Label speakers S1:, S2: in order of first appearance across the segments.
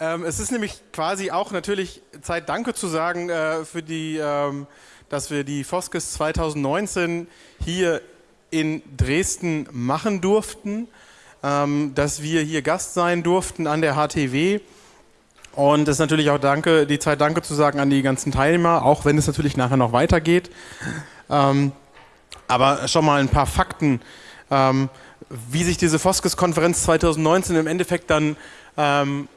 S1: Ähm, es ist nämlich quasi auch natürlich Zeit, Danke zu sagen äh, für die, ähm, dass wir die Foskes 2019 hier in Dresden machen durften, ähm, dass wir hier Gast sein durften an der HTW. Und es ist natürlich auch Danke, die Zeit Danke zu sagen an die ganzen Teilnehmer, auch wenn es natürlich nachher noch weitergeht. Ähm, aber schon mal ein paar Fakten, ähm, wie sich diese Foskes-Konferenz 2019 im Endeffekt dann ähm,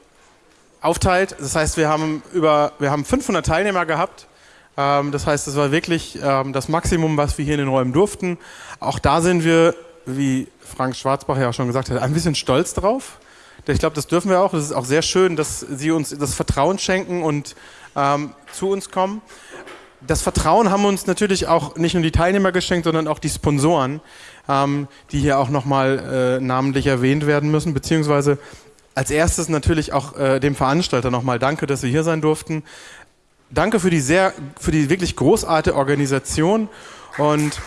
S1: aufteilt. Das heißt, wir haben, über, wir haben 500 Teilnehmer gehabt. Ähm, das heißt, es war wirklich ähm, das Maximum, was wir hier in den Räumen durften. Auch da sind wir, wie Frank Schwarzbach ja auch schon gesagt hat, ein bisschen stolz drauf. Ich glaube, das dürfen wir auch. Es ist auch sehr schön, dass Sie uns das Vertrauen schenken und ähm, zu uns kommen. Das Vertrauen haben uns natürlich auch nicht nur die Teilnehmer geschenkt, sondern auch die Sponsoren, ähm, die hier auch nochmal äh, namentlich erwähnt werden müssen, beziehungsweise als erstes natürlich auch äh, dem Veranstalter nochmal danke, dass wir hier sein durften. Danke für die sehr, für die wirklich großartige Organisation und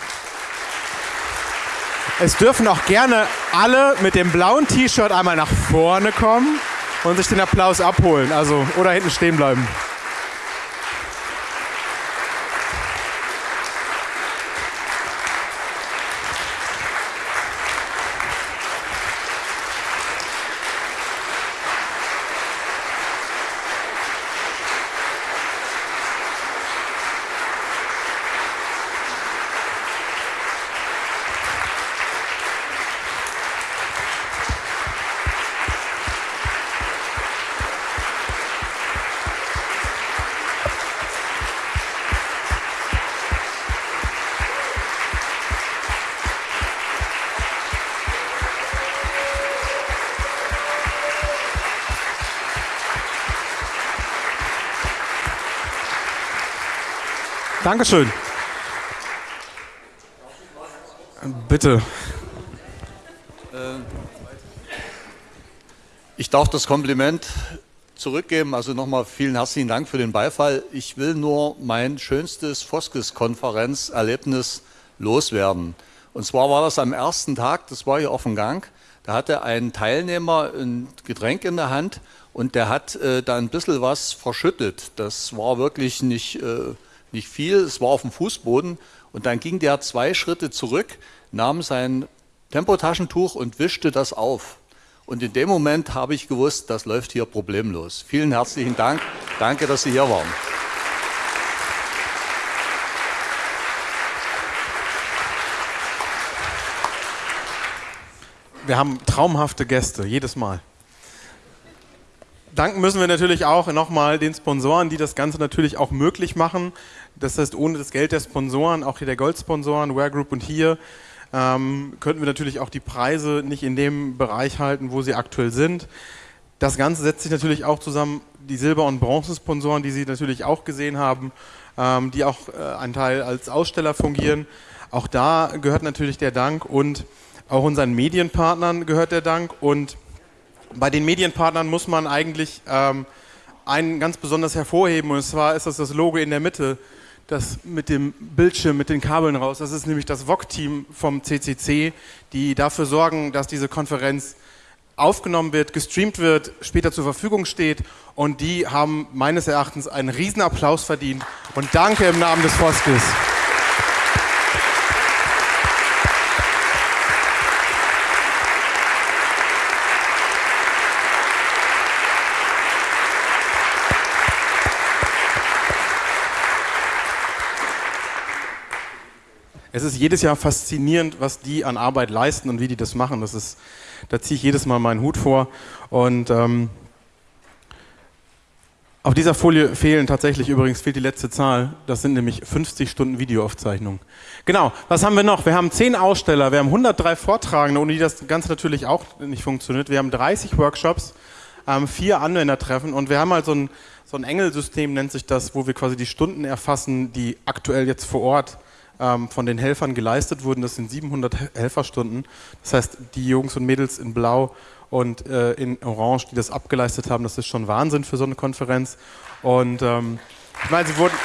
S1: es dürfen auch gerne alle mit dem blauen T-Shirt einmal nach vorne kommen und sich den Applaus abholen, also oder hinten stehen bleiben. Dankeschön. Bitte.
S2: Äh, ich darf das Kompliment zurückgeben. Also nochmal vielen herzlichen Dank für den Beifall. Ich will nur mein schönstes Foskes-Konferenzerlebnis loswerden. Und zwar war das am ersten Tag, das war hier auf dem Gang. Da hatte ein Teilnehmer ein Getränk in der Hand und der hat äh, da ein bisschen was verschüttet. Das war wirklich nicht äh, nicht viel, es war auf dem Fußboden und dann ging der zwei Schritte zurück, nahm sein Tempotaschentuch und wischte das auf. Und in dem Moment habe ich gewusst, das läuft hier problemlos. Vielen herzlichen Dank. Danke, dass Sie hier waren.
S1: Wir haben traumhafte Gäste, jedes Mal danken müssen wir natürlich auch nochmal den Sponsoren, die das Ganze natürlich auch möglich machen. Das heißt, ohne das Geld der Sponsoren, auch hier der Goldsponsoren, Wear Group und hier, ähm, könnten wir natürlich auch die Preise nicht in dem Bereich halten, wo sie aktuell sind. Das Ganze setzt sich natürlich auch zusammen, die Silber- und Bronzesponsoren, die Sie natürlich auch gesehen haben, ähm, die auch äh, ein Teil als Aussteller fungieren. Auch da gehört natürlich der Dank und auch unseren Medienpartnern gehört der Dank und bei den Medienpartnern muss man eigentlich ähm, einen ganz besonders hervorheben und zwar ist das das Logo in der Mitte, das mit dem Bildschirm, mit den Kabeln raus. Das ist nämlich das VOG-Team vom CCC, die dafür sorgen, dass diese Konferenz aufgenommen wird, gestreamt wird, später zur Verfügung steht und die haben meines Erachtens einen riesen Applaus verdient und danke im Namen des Foskes. Es ist jedes Jahr faszinierend, was die an Arbeit leisten und wie die das machen. Das ist, da ziehe ich jedes Mal meinen Hut vor. Und ähm, auf dieser Folie fehlen tatsächlich übrigens fehlt die letzte Zahl. Das sind nämlich 50 Stunden Videoaufzeichnung. Genau. Was haben wir noch? Wir haben 10 Aussteller, wir haben 103 Vortragende, ohne die das Ganze natürlich auch nicht funktioniert. Wir haben 30 Workshops, ähm, vier Anwendertreffen und wir haben halt so ein, so ein Engelsystem nennt sich das, wo wir quasi die Stunden erfassen, die aktuell jetzt vor Ort ähm, von den Helfern geleistet wurden. Das sind 700 Helferstunden. Das heißt, die Jungs und Mädels in Blau und äh, in Orange, die das abgeleistet haben, das ist schon Wahnsinn für so eine Konferenz. Und ähm, ich meine, sie wurden...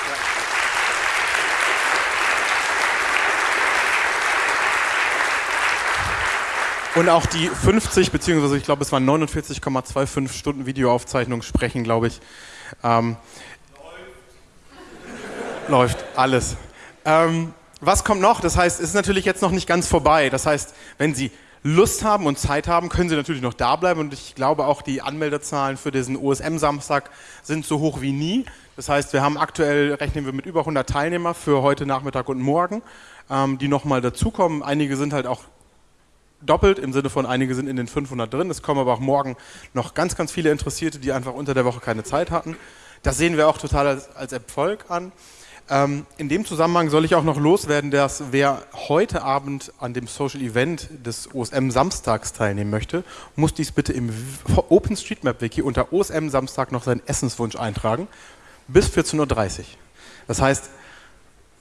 S1: Und auch die 50, beziehungsweise ich glaube, es waren 49,25 Stunden Videoaufzeichnung sprechen, glaube ich. Ähm, läuft. läuft alles. Ähm, was kommt noch? Das heißt, es ist natürlich jetzt noch nicht ganz vorbei. Das heißt, wenn Sie Lust haben und Zeit haben, können Sie natürlich noch da bleiben. Und ich glaube auch, die Anmeldezahlen für diesen OSM-Samstag sind so hoch wie nie. Das heißt, wir haben aktuell, rechnen wir mit über 100 Teilnehmer für heute Nachmittag und morgen, ähm, die nochmal dazukommen. Einige sind halt auch doppelt, im Sinne von einige sind in den 500 drin. Es kommen aber auch morgen noch ganz, ganz viele Interessierte, die einfach unter der Woche keine Zeit hatten. Das sehen wir auch total als, als Erfolg an. Ähm, in dem Zusammenhang soll ich auch noch loswerden, dass wer heute Abend an dem Social Event des OSM Samstags teilnehmen möchte, muss dies bitte im OpenStreetMap Wiki unter OSM Samstag noch seinen Essenswunsch eintragen bis 14.30 Uhr. Das heißt,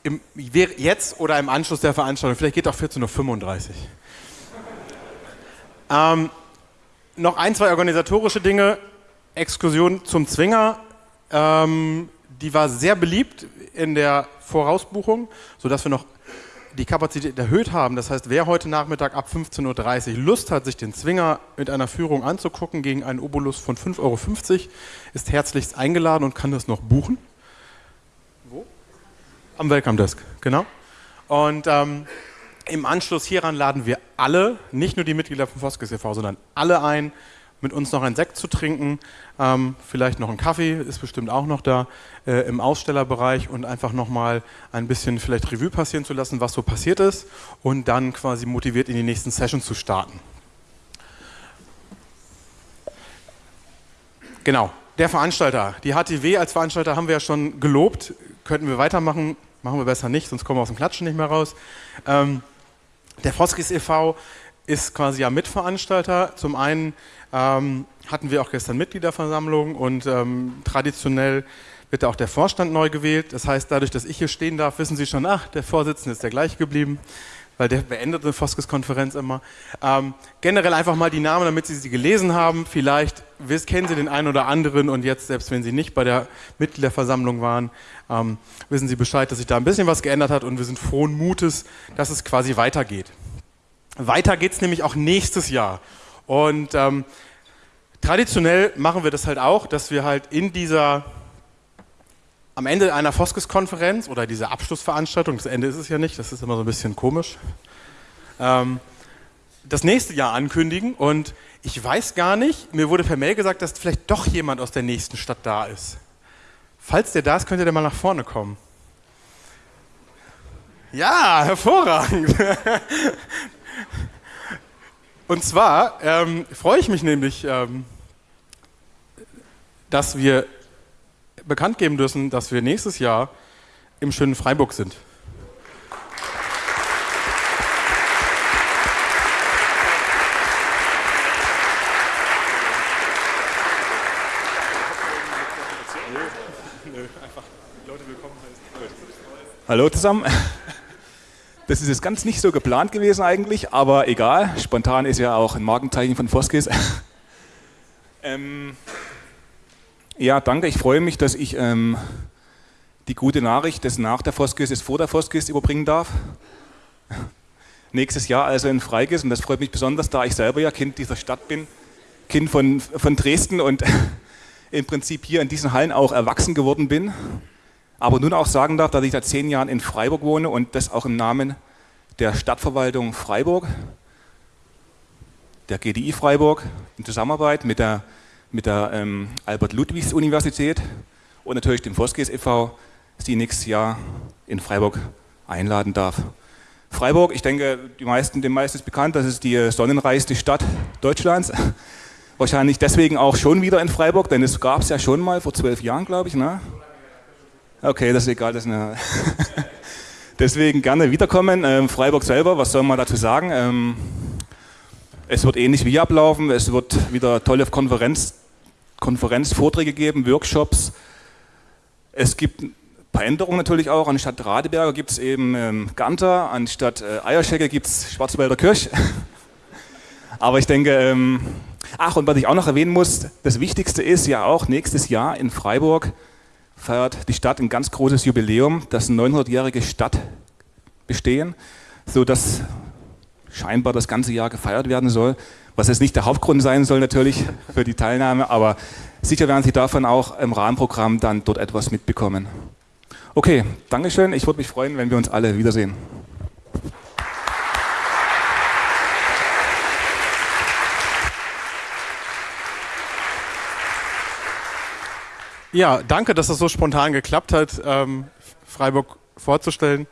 S1: im, jetzt oder im Anschluss der Veranstaltung, vielleicht geht auch 14.35 Uhr. Ähm, noch ein, zwei organisatorische Dinge. Exkursion zum Zwinger. Ähm, die war sehr beliebt in der Vorausbuchung, sodass wir noch die Kapazität erhöht haben. Das heißt, wer heute Nachmittag ab 15.30 Uhr Lust hat, sich den Zwinger mit einer Führung anzugucken gegen einen Obolus von 5,50 Euro, ist herzlichst eingeladen und kann das noch buchen. Wo? Am Welcome Desk, genau. Und ähm, im Anschluss hieran laden wir alle, nicht nur die Mitglieder vom Foskes e.V., sondern alle ein, mit uns noch einen Sekt zu trinken, ähm, vielleicht noch einen Kaffee, ist bestimmt auch noch da äh, im Ausstellerbereich und einfach nochmal ein bisschen vielleicht Revue passieren zu lassen, was so passiert ist und dann quasi motiviert in die nächsten Sessions zu starten. Genau, der Veranstalter. Die HTW als Veranstalter haben wir ja schon gelobt. Könnten wir weitermachen, machen wir besser nicht, sonst kommen wir aus dem Klatschen nicht mehr raus. Ähm, der Foskis e.V. ist quasi ja Mitveranstalter. Zum einen ähm, hatten wir auch gestern Mitgliederversammlung und ähm, traditionell wird auch der Vorstand neu gewählt. Das heißt, dadurch, dass ich hier stehen darf, wissen Sie schon, ach, der Vorsitzende ist der gleiche geblieben, weil der beendet eine Foskes-Konferenz immer. Ähm, generell einfach mal die Namen, damit Sie sie gelesen haben. Vielleicht kennen Sie den einen oder anderen und jetzt, selbst wenn Sie nicht bei der Mitgliederversammlung waren, ähm, wissen Sie Bescheid, dass sich da ein bisschen was geändert hat und wir sind frohen Mutes, dass es quasi weitergeht. Weiter geht es nämlich auch nächstes Jahr. Und ähm, traditionell machen wir das halt auch, dass wir halt in dieser, am Ende einer Foskes-Konferenz oder dieser Abschlussveranstaltung, das Ende ist es ja nicht, das ist immer so ein bisschen komisch, ähm, das nächste Jahr ankündigen. Und ich weiß gar nicht, mir wurde per Mail gesagt, dass vielleicht doch jemand aus der nächsten Stadt da ist. Falls der da ist, könnt ihr mal nach vorne kommen. Ja, hervorragend. Und zwar ähm, freue ich mich nämlich, ähm, dass wir bekannt geben dürfen, dass wir nächstes Jahr im schönen Freiburg sind.
S3: Hallo zusammen. Das ist jetzt ganz nicht so geplant gewesen eigentlich, aber egal. Spontan ist ja auch ein Markenzeichen von Foskis. ähm, ja, danke. Ich freue mich, dass ich ähm, die gute Nachricht des nach der Foskis ist vor der Foskis überbringen darf. Nächstes Jahr also in Freigis und das freut mich besonders, da ich selber ja Kind dieser Stadt bin, Kind von, von Dresden und im Prinzip hier in diesen Hallen auch erwachsen geworden bin aber nun auch sagen darf, dass ich seit zehn Jahren in Freiburg wohne und das auch im Namen der Stadtverwaltung Freiburg, der GDI Freiburg, in Zusammenarbeit mit der, mit der ähm, Albert-Ludwigs-Universität und natürlich dem Voskes e.V. Sie nächstes Jahr in Freiburg einladen darf. Freiburg, ich denke, die meisten, den meisten ist bekannt, das ist die sonnenreichste Stadt Deutschlands. Wahrscheinlich deswegen auch schon wieder in Freiburg, denn es gab es ja schon mal vor zwölf Jahren, glaube ich. Ne? Okay, das ist egal. Das ist eine Deswegen gerne wiederkommen. Ähm, Freiburg selber, was soll man dazu sagen? Ähm, es wird ähnlich wie ablaufen. Es wird wieder tolle Konferenz, Konferenzvorträge geben, Workshops. Es gibt ein paar Änderungen natürlich auch. Anstatt Radeberger gibt es eben ähm, Ganter, anstatt äh, Eierschecke gibt es Schwarzwälder Kirsch. Aber ich denke, ähm, ach, und was ich auch noch erwähnen muss, das Wichtigste ist ja auch nächstes Jahr in Freiburg feiert die Stadt ein ganz großes Jubiläum, das 900-jährige Stadtbestehen, so das scheinbar das ganze Jahr gefeiert werden soll, was jetzt nicht der Hauptgrund sein soll natürlich für die Teilnahme, aber sicher werden Sie davon auch im Rahmenprogramm dann dort etwas mitbekommen. Okay, Dankeschön. Ich würde mich freuen, wenn wir uns alle wiedersehen.
S1: Ja, danke, dass das so spontan geklappt hat, ähm, Freiburg vorzustellen.